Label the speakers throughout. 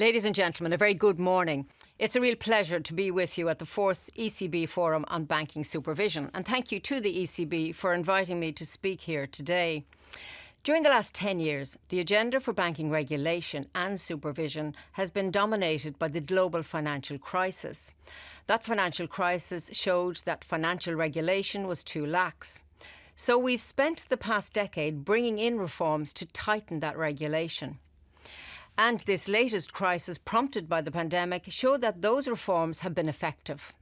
Speaker 1: Ladies and gentlemen, a very good morning. It's a real pleasure to be with you at the fourth ECB Forum on Banking Supervision, and thank you to the ECB for inviting me to speak here today. During the last 10 years, the agenda for banking regulation and supervision has been dominated by the global financial crisis. That financial crisis showed that financial regulation was too lax. So we've spent the past decade bringing in reforms to tighten that regulation. And this latest crisis, prompted by the pandemic, showed that those reforms have been effective.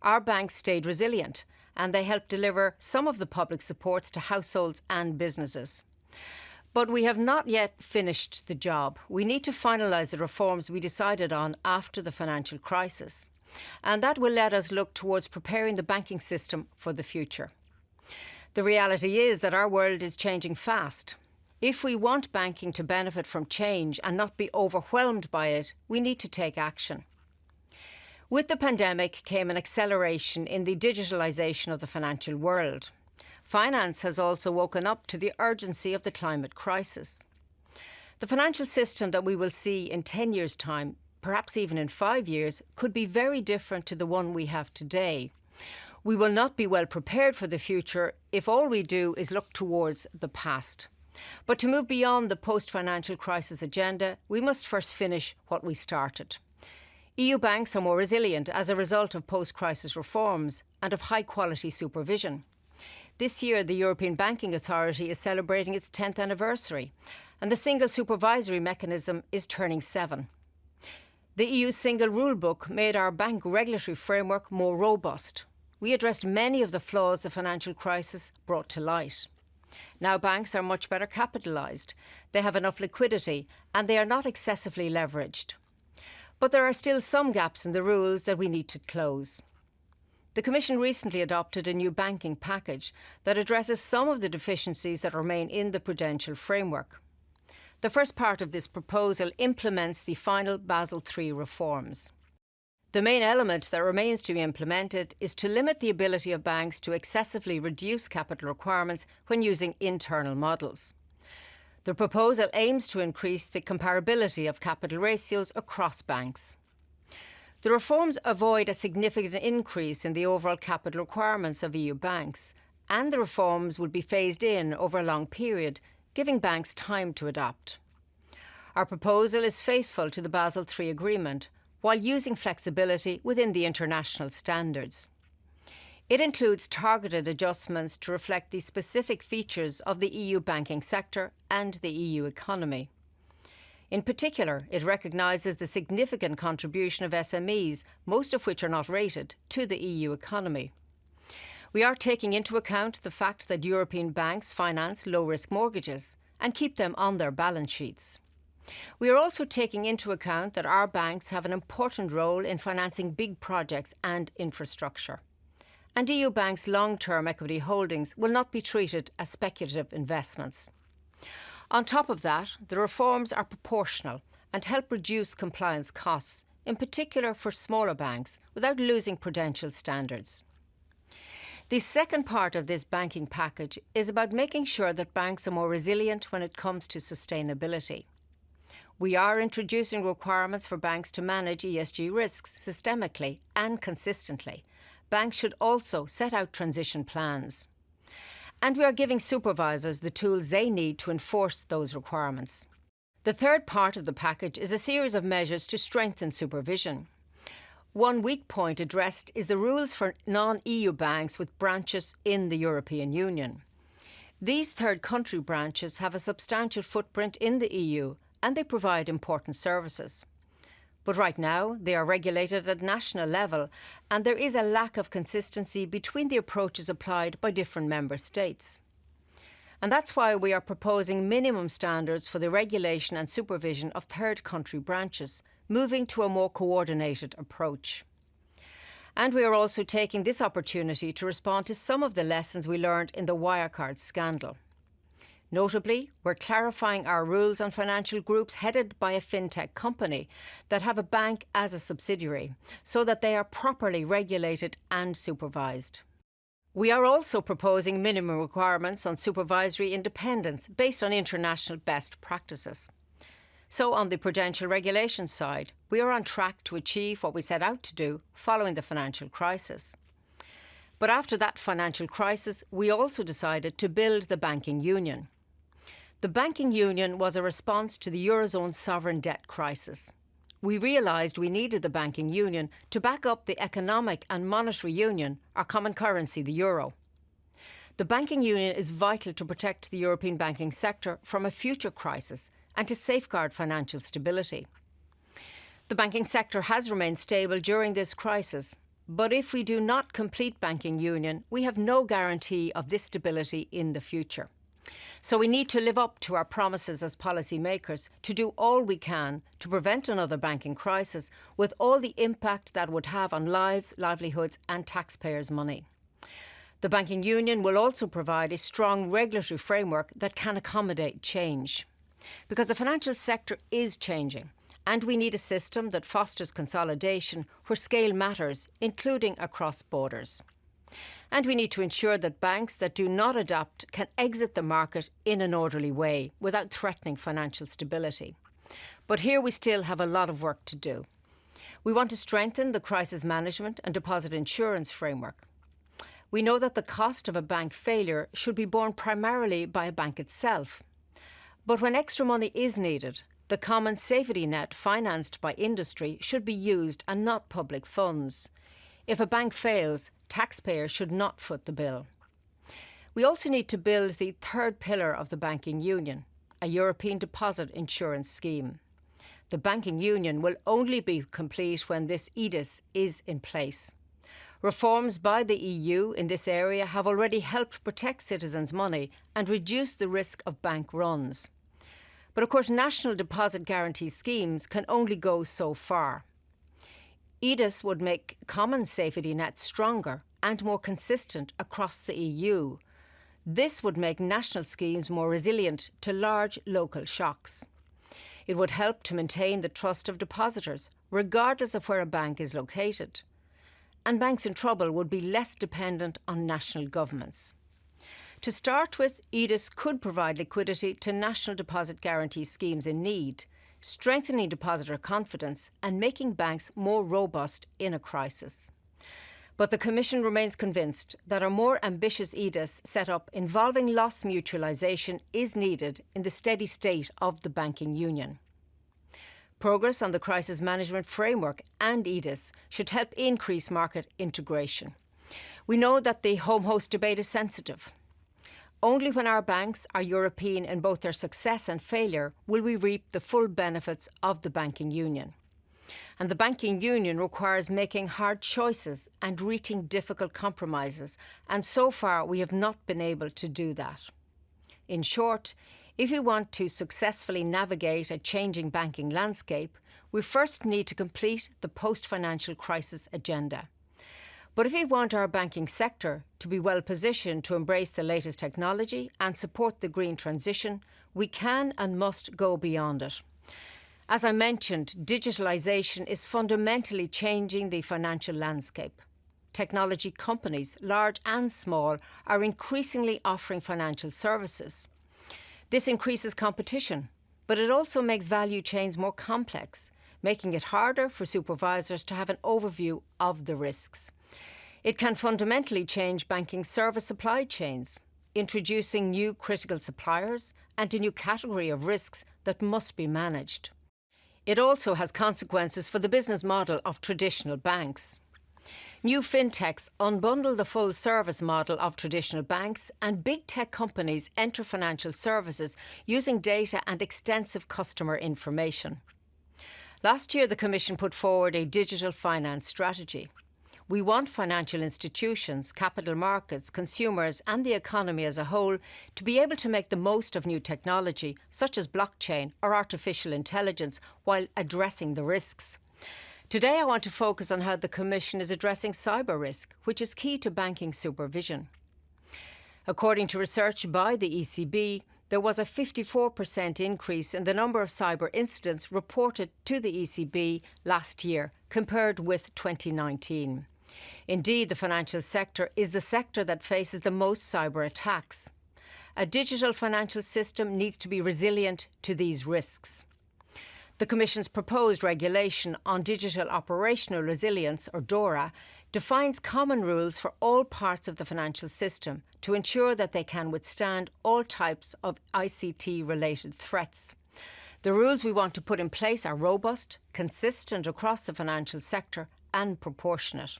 Speaker 1: Our banks stayed resilient and they helped deliver some of the public supports to households and businesses. But we have not yet finished the job. We need to finalise the reforms we decided on after the financial crisis. And that will let us look towards preparing the banking system for the future. The reality is that our world is changing fast. If we want banking to benefit from change and not be overwhelmed by it, we need to take action. With the pandemic came an acceleration in the digitalisation of the financial world. Finance has also woken up to the urgency of the climate crisis. The financial system that we will see in 10 years' time, perhaps even in five years, could be very different to the one we have today. We will not be well prepared for the future if all we do is look towards the past. But to move beyond the post-financial crisis agenda, we must first finish what we started. EU banks are more resilient as a result of post-crisis reforms and of high-quality supervision. This year, the European Banking Authority is celebrating its 10th anniversary, and the single supervisory mechanism is turning seven. The EU single rulebook made our bank regulatory framework more robust. We addressed many of the flaws the financial crisis brought to light. Now banks are much better capitalised, they have enough liquidity and they are not excessively leveraged. But there are still some gaps in the rules that we need to close. The Commission recently adopted a new banking package that addresses some of the deficiencies that remain in the prudential framework. The first part of this proposal implements the final Basel III reforms. The main element that remains to be implemented is to limit the ability of banks to excessively reduce capital requirements when using internal models. The proposal aims to increase the comparability of capital ratios across banks. The reforms avoid a significant increase in the overall capital requirements of EU banks, and the reforms will be phased in over a long period, giving banks time to adapt. Our proposal is faithful to the Basel III Agreement, while using flexibility within the international standards. It includes targeted adjustments to reflect the specific features of the EU banking sector and the EU economy. In particular, it recognises the significant contribution of SMEs, most of which are not rated, to the EU economy. We are taking into account the fact that European banks finance low-risk mortgages and keep them on their balance sheets. We are also taking into account that our banks have an important role in financing big projects and infrastructure. And EU banks' long-term equity holdings will not be treated as speculative investments. On top of that, the reforms are proportional and help reduce compliance costs, in particular for smaller banks, without losing prudential standards. The second part of this banking package is about making sure that banks are more resilient when it comes to sustainability. We are introducing requirements for banks to manage ESG risks systemically and consistently. Banks should also set out transition plans. And we are giving supervisors the tools they need to enforce those requirements. The third part of the package is a series of measures to strengthen supervision. One weak point addressed is the rules for non-EU banks with branches in the European Union. These third country branches have a substantial footprint in the EU and they provide important services. But right now, they are regulated at national level, and there is a lack of consistency between the approaches applied by different member states. And that's why we are proposing minimum standards for the regulation and supervision of third country branches, moving to a more coordinated approach. And we are also taking this opportunity to respond to some of the lessons we learned in the Wirecard scandal. Notably, we're clarifying our rules on financial groups headed by a fintech company that have a bank as a subsidiary, so that they are properly regulated and supervised. We are also proposing minimum requirements on supervisory independence based on international best practices. So, on the prudential regulation side, we are on track to achieve what we set out to do following the financial crisis. But after that financial crisis, we also decided to build the banking union. The banking union was a response to the Eurozone sovereign debt crisis. We realised we needed the banking union to back up the economic and monetary union, our common currency, the euro. The banking union is vital to protect the European banking sector from a future crisis and to safeguard financial stability. The banking sector has remained stable during this crisis, but if we do not complete banking union, we have no guarantee of this stability in the future. So we need to live up to our promises as policymakers to do all we can to prevent another banking crisis with all the impact that would have on lives, livelihoods and taxpayers' money. The banking union will also provide a strong regulatory framework that can accommodate change because the financial sector is changing and we need a system that fosters consolidation where scale matters, including across borders. And we need to ensure that banks that do not adapt can exit the market in an orderly way without threatening financial stability. But here we still have a lot of work to do. We want to strengthen the crisis management and deposit insurance framework. We know that the cost of a bank failure should be borne primarily by a bank itself but when extra money is needed, the common safety net financed by industry should be used and not public funds. If a bank fails, taxpayers should not foot the bill. We also need to build the third pillar of the banking union, a European deposit insurance scheme. The banking union will only be complete when this EDIS is in place. Reforms by the EU in this area have already helped protect citizens' money and reduce the risk of bank runs. But of course, national deposit guarantee schemes can only go so far. EDIS would make common safety nets stronger and more consistent across the EU. This would make national schemes more resilient to large local shocks. It would help to maintain the trust of depositors, regardless of where a bank is located. And banks in trouble would be less dependent on national governments. To start with, EDIS could provide liquidity to national deposit guarantee schemes in need, strengthening depositor confidence and making banks more robust in a crisis. But the Commission remains convinced that a more ambitious EDIS set up involving loss mutualisation is needed in the steady state of the banking union. Progress on the crisis management framework and EDIS should help increase market integration. We know that the home host debate is sensitive. Only when our banks are European in both their success and failure will we reap the full benefits of the banking union. And the banking union requires making hard choices and reaching difficult compromises, and so far we have not been able to do that. In short, if we want to successfully navigate a changing banking landscape, we first need to complete the post financial crisis agenda. But if we want our banking sector to be well positioned to embrace the latest technology and support the green transition, we can and must go beyond it. As I mentioned, digitalisation is fundamentally changing the financial landscape. Technology companies, large and small, are increasingly offering financial services. This increases competition, but it also makes value chains more complex, making it harder for supervisors to have an overview of the risks. It can fundamentally change banking service supply chains, introducing new critical suppliers and a new category of risks that must be managed. It also has consequences for the business model of traditional banks. New fintechs unbundle the full service model of traditional banks, and big tech companies enter financial services using data and extensive customer information. Last year, the Commission put forward a digital finance strategy. We want financial institutions, capital markets, consumers, and the economy as a whole to be able to make the most of new technology, such as blockchain or artificial intelligence, while addressing the risks. Today, I want to focus on how the Commission is addressing cyber risk, which is key to banking supervision. According to research by the ECB, there was a 54% increase in the number of cyber incidents reported to the ECB last year compared with 2019. Indeed, the financial sector is the sector that faces the most cyber attacks. A digital financial system needs to be resilient to these risks. The Commission's proposed regulation on digital operational resilience, or DORA, defines common rules for all parts of the financial system to ensure that they can withstand all types of ICT related threats. The rules we want to put in place are robust, consistent across the financial sector, and proportionate.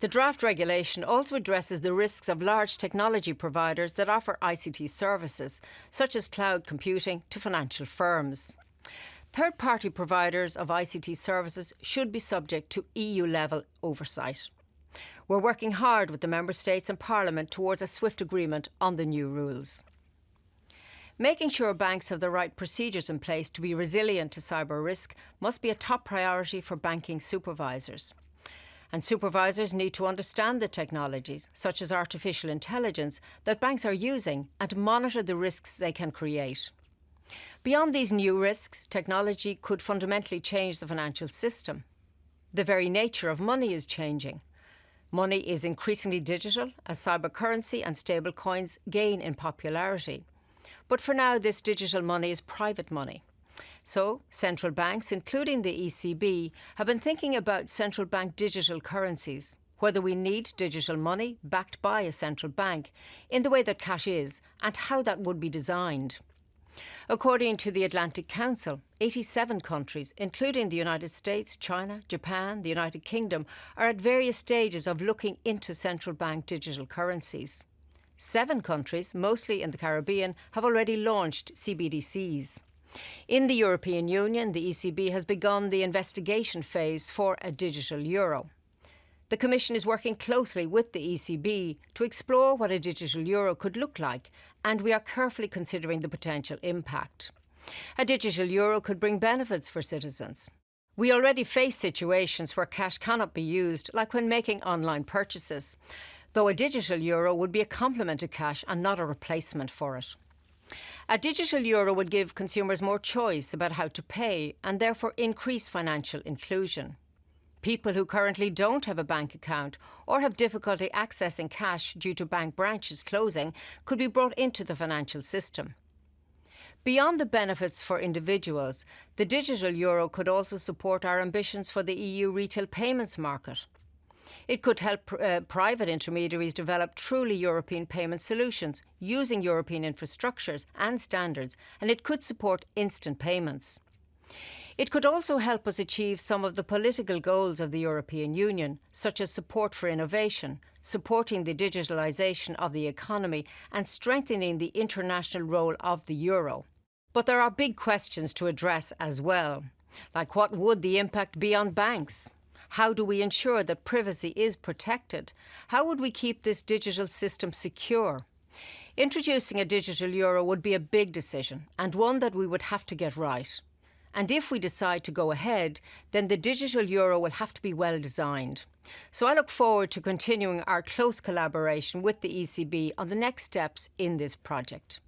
Speaker 1: The draft regulation also addresses the risks of large technology providers that offer ICT services, such as cloud computing, to financial firms. Third party providers of ICT services should be subject to EU level oversight. We're working hard with the Member States and Parliament towards a swift agreement on the new rules. Making sure banks have the right procedures in place to be resilient to cyber risk must be a top priority for banking supervisors. And supervisors need to understand the technologies, such as artificial intelligence, that banks are using and monitor the risks they can create. Beyond these new risks, technology could fundamentally change the financial system. The very nature of money is changing. Money is increasingly digital as cybercurrency and stablecoins gain in popularity. But for now, this digital money is private money. So, central banks, including the ECB, have been thinking about central bank digital currencies, whether we need digital money backed by a central bank in the way that cash is, and how that would be designed. According to the Atlantic Council, 87 countries, including the United States, China, Japan, the United Kingdom, are at various stages of looking into central bank digital currencies. Seven countries, mostly in the Caribbean, have already launched CBDCs. In the European Union, the ECB has begun the investigation phase for a digital euro. The Commission is working closely with the ECB to explore what a digital euro could look like, and we are carefully considering the potential impact. A digital euro could bring benefits for citizens. We already face situations where cash cannot be used, like when making online purchases, though a digital euro would be a complement to cash and not a replacement for it. A digital euro would give consumers more choice about how to pay and therefore increase financial inclusion. People who currently don't have a bank account or have difficulty accessing cash due to bank branches closing could be brought into the financial system. Beyond the benefits for individuals, the digital euro could also support our ambitions for the EU retail payments market. It could help uh, private intermediaries develop truly European payment solutions using European infrastructures and standards, and it could support instant payments. It could also help us achieve some of the political goals of the European Union, such as support for innovation, supporting the digitalisation of the economy, and strengthening the international role of the euro. But there are big questions to address as well, like what would the impact be on banks? How do we ensure that privacy is protected? How would we keep this digital system secure? Introducing a digital euro would be a big decision and one that we would have to get right. And if we decide to go ahead, then the digital euro will have to be well designed. So I look forward to continuing our close collaboration with the ECB on the next steps in this project.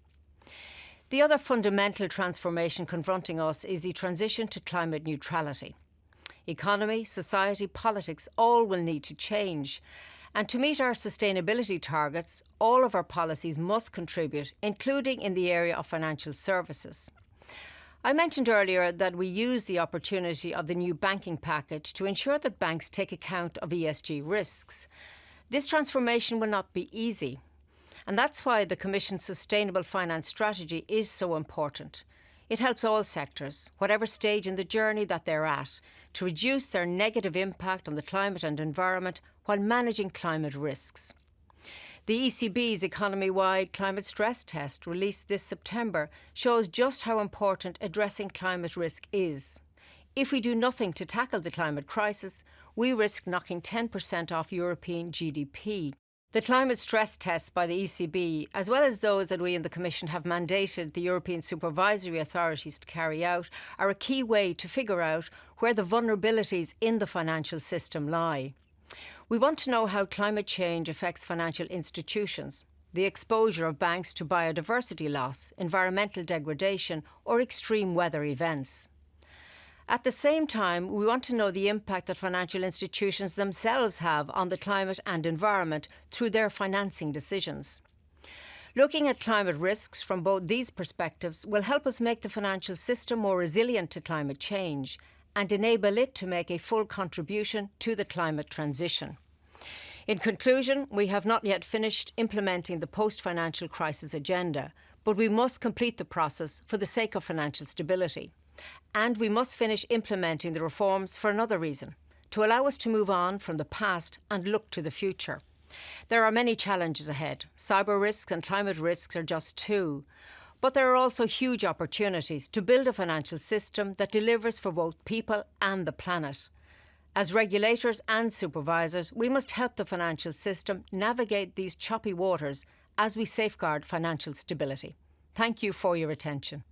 Speaker 1: The other fundamental transformation confronting us is the transition to climate neutrality. Economy, society, politics all will need to change. And to meet our sustainability targets, all of our policies must contribute, including in the area of financial services. I mentioned earlier that we use the opportunity of the new banking package to ensure that banks take account of ESG risks. This transformation will not be easy. And that's why the Commission's Sustainable Finance Strategy is so important. It helps all sectors, whatever stage in the journey that they're at, to reduce their negative impact on the climate and environment while managing climate risks. The ECB's economy wide climate stress test, released this September, shows just how important addressing climate risk is. If we do nothing to tackle the climate crisis, we risk knocking 10% off European GDP. The climate stress tests by the ECB, as well as those that we in the Commission have mandated the European supervisory authorities to carry out, are a key way to figure out where the vulnerabilities in the financial system lie. We want to know how climate change affects financial institutions, the exposure of banks to biodiversity loss, environmental degradation, or extreme weather events. At the same time, we want to know the impact that financial institutions themselves have on the climate and environment through their financing decisions. Looking at climate risks from both these perspectives will help us make the financial system more resilient to climate change and enable it to make a full contribution to the climate transition. In conclusion, we have not yet finished implementing the post-financial crisis agenda, but we must complete the process for the sake of financial stability. And we must finish implementing the reforms for another reason, to allow us to move on from the past and look to the future. There are many challenges ahead. Cyber risks and climate risks are just two. But there are also huge opportunities to build a financial system that delivers for both people and the planet. As regulators and supervisors, we must help the financial system navigate these choppy waters as we safeguard financial stability. Thank you for your attention.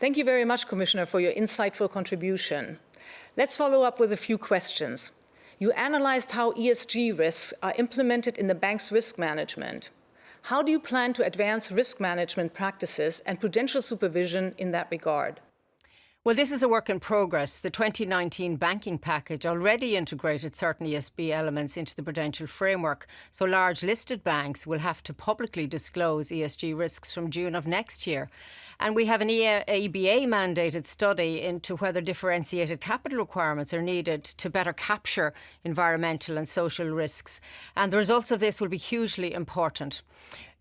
Speaker 2: Thank you very much, Commissioner, for your insightful contribution. Let's follow up with a few questions. You analyzed how ESG risks are implemented in the bank's risk management. How do you plan to advance risk management practices and prudential supervision in that regard?
Speaker 1: Well, this is a work in progress. The 2019 banking package already integrated certain ESG elements into the prudential framework, so large listed banks will have to publicly disclose ESG risks from June of next year. And we have an EBA mandated study into whether differentiated capital requirements are needed to better capture environmental and social risks. And the results of this will be hugely important.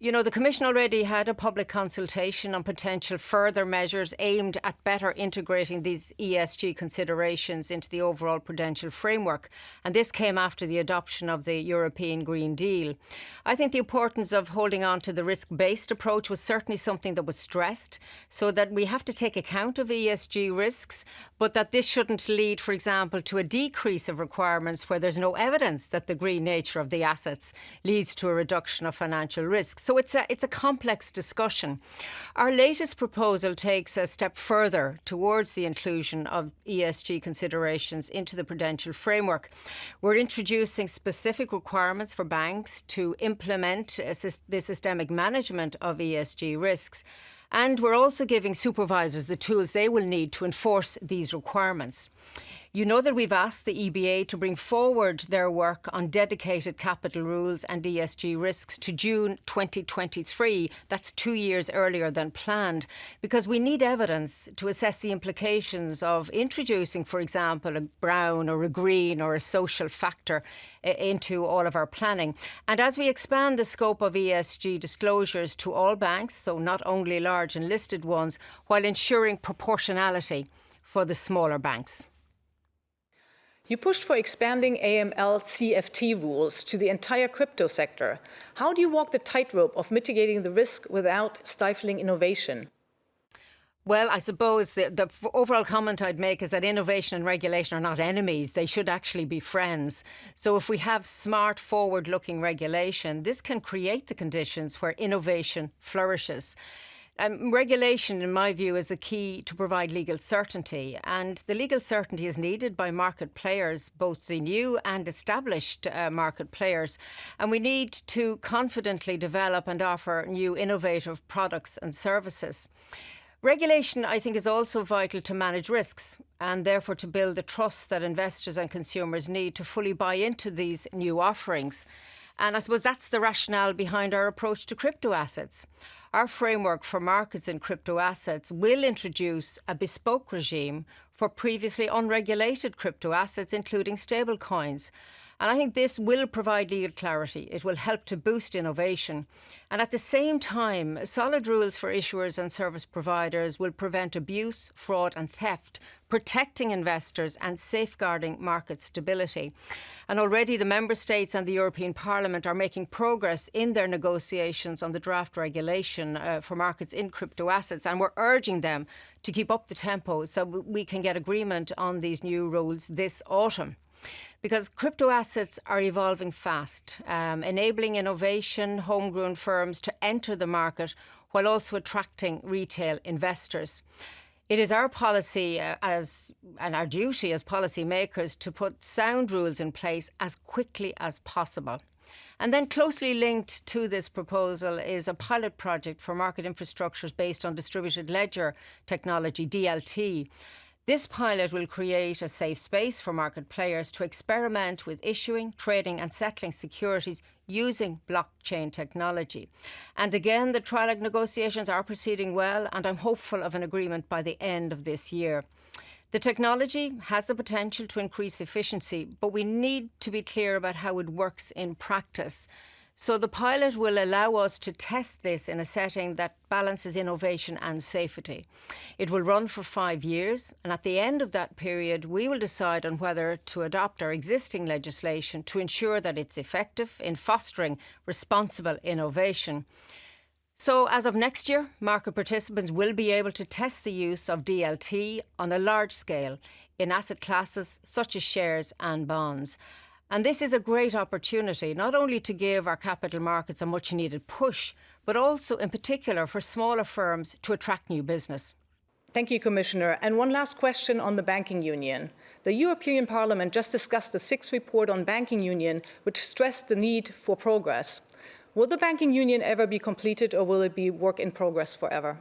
Speaker 1: You know, the Commission already had a public consultation on potential further measures aimed at better integrating these ESG considerations into the overall prudential framework. And this came after the adoption of the European Green Deal. I think the importance of holding on to the risk based approach was certainly something that was stressed, so that we have to take account of ESG risks, but that this shouldn't lead, for example, to a decrease of requirements where there's no evidence that the green nature of the assets leads to a reduction of financial risk. So it's a, it's a complex discussion. Our latest proposal takes a step further towards the inclusion of ESG considerations into the prudential framework. We're introducing specific requirements for banks to implement the systemic management of ESG risks. And we're also giving supervisors the tools they will need to enforce these requirements. You know that we've asked the EBA to bring forward their work on dedicated capital rules and ESG risks to June 2023. That's two years earlier than planned, because we need evidence to assess the implications of introducing, for example, a brown or a green or a social factor eh, into all of our planning. And as we expand the scope of ESG disclosures to all banks, so not only large and listed ones, while ensuring proportionality for the smaller banks.
Speaker 2: You pushed for expanding AML CFT rules to the entire crypto sector. How do you walk the tightrope of mitigating the risk without stifling innovation?
Speaker 1: Well, I suppose the, the, overall comment I'd make is that innovation and regulation are not enemies. They should actually be friends. So if we have smart, forward-looking regulation, this can create the conditions where innovation flourishes. Um, regulation, in my view, is a key to provide legal certainty, and the legal certainty is needed by market players, both the new and established uh, market players. And we need to confidently develop and offer new innovative products and services. Regulation, I think, is also vital to manage risks and therefore to build the trust that investors and consumers need to fully buy into these new offerings. And I suppose that's the rationale behind our approach to crypto assets. Our framework for markets in crypto assets will introduce a bespoke regime for previously unregulated crypto assets, including stablecoins. And I think this will provide legal clarity. It will help to boost innovation. And at the same time, solid rules for issuers and service providers will prevent abuse, fraud and theft, protecting investors and safeguarding market stability. And already the Member States and the European Parliament are making progress in their negotiations on the draft regulation uh, for markets in crypto assets. And we're urging them to keep up the tempo so we can get agreement on these new rules this autumn because crypto assets are evolving fast, um, enabling innovation, homegrown firms to enter the market while also attracting retail investors. It is our policy uh, as and our duty as policymakers to put sound rules in place as quickly as possible. And then closely linked to this proposal is a pilot project for market infrastructures based on distributed ledger technology, DLT. This pilot will create a safe space for market players to experiment with issuing, trading, and settling securities using blockchain technology. And again, the trilogue negotiations are proceeding well, and I'm hopeful of an agreement by the end of this year. The technology has the potential to increase efficiency, but we need to be clear about how it works in practice. So the pilot will allow us to test this in a setting that balances innovation and safety. It will run for five years, and at the end of that period, we will decide on whether to adopt our existing legislation to ensure that it's effective in fostering responsible innovation. So, as of next year, market participants will be able to test the use of DLT on a large scale in asset classes such as shares and bonds. And this is a great opportunity, not only to give our capital markets a much needed push, but also in particular for smaller firms to attract new business.
Speaker 2: Thank you, Commissioner. And one last question on the banking union. The European Parliament just discussed the sixth report on banking union, which stressed the need for progress. Will the banking union ever be completed or will it be work in progress forever?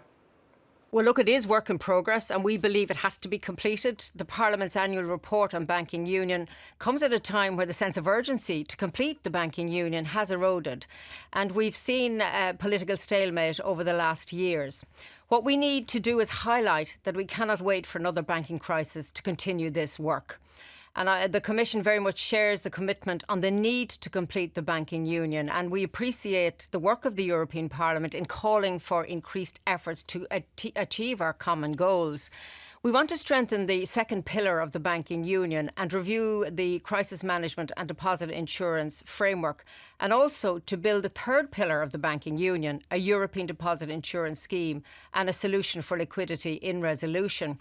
Speaker 1: Well, look, it is work in progress and we believe it has to be completed. The Parliament's annual report on banking union comes at a time where the sense of urgency to complete the banking union has eroded. And we've seen uh, political stalemate over the last years. What we need to do is highlight that we cannot wait for another banking crisis to continue this work. And I, the Commission very much shares the commitment on the need to complete the banking union. And we appreciate the work of the European Parliament in calling for increased efforts to achieve our common goals. We want to strengthen the second pillar of the banking union and review the crisis management and deposit insurance framework, and also to build a third pillar of the banking union, a European deposit insurance scheme, and a solution for liquidity in resolution.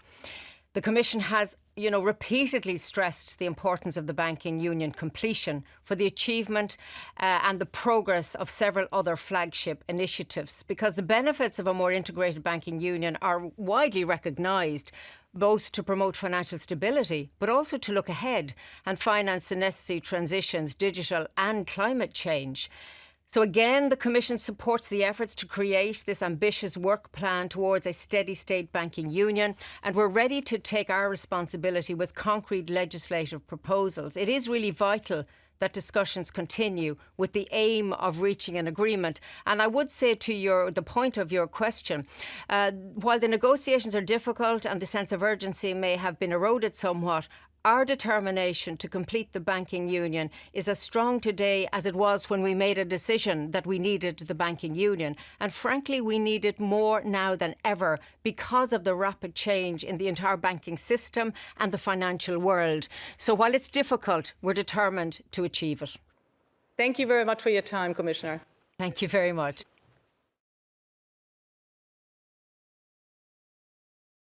Speaker 1: The Commission has, you know, repeatedly stressed the importance of the banking union completion for the achievement uh, and the progress of several other flagship initiatives because the benefits of a more integrated banking union are widely recognised both to promote financial stability but also to look ahead and finance the necessary transitions, digital and climate change. So again, the Commission supports the efforts to create this ambitious work plan towards a steady state banking union, and we're ready to take our responsibility with concrete legislative proposals. It is really vital that discussions continue with the aim of reaching an agreement. And I would say to your the point of your question, uh, while the negotiations are difficult and the sense of urgency may have been eroded somewhat, our determination to complete the banking union is as strong today as it was when we made a decision that we needed the banking union. And frankly, we need it more now than ever because of the rapid change in the entire banking system and the financial world. So while it's difficult, we're determined to achieve it.
Speaker 2: Thank you very much for your time, Commissioner.
Speaker 1: Thank you very much.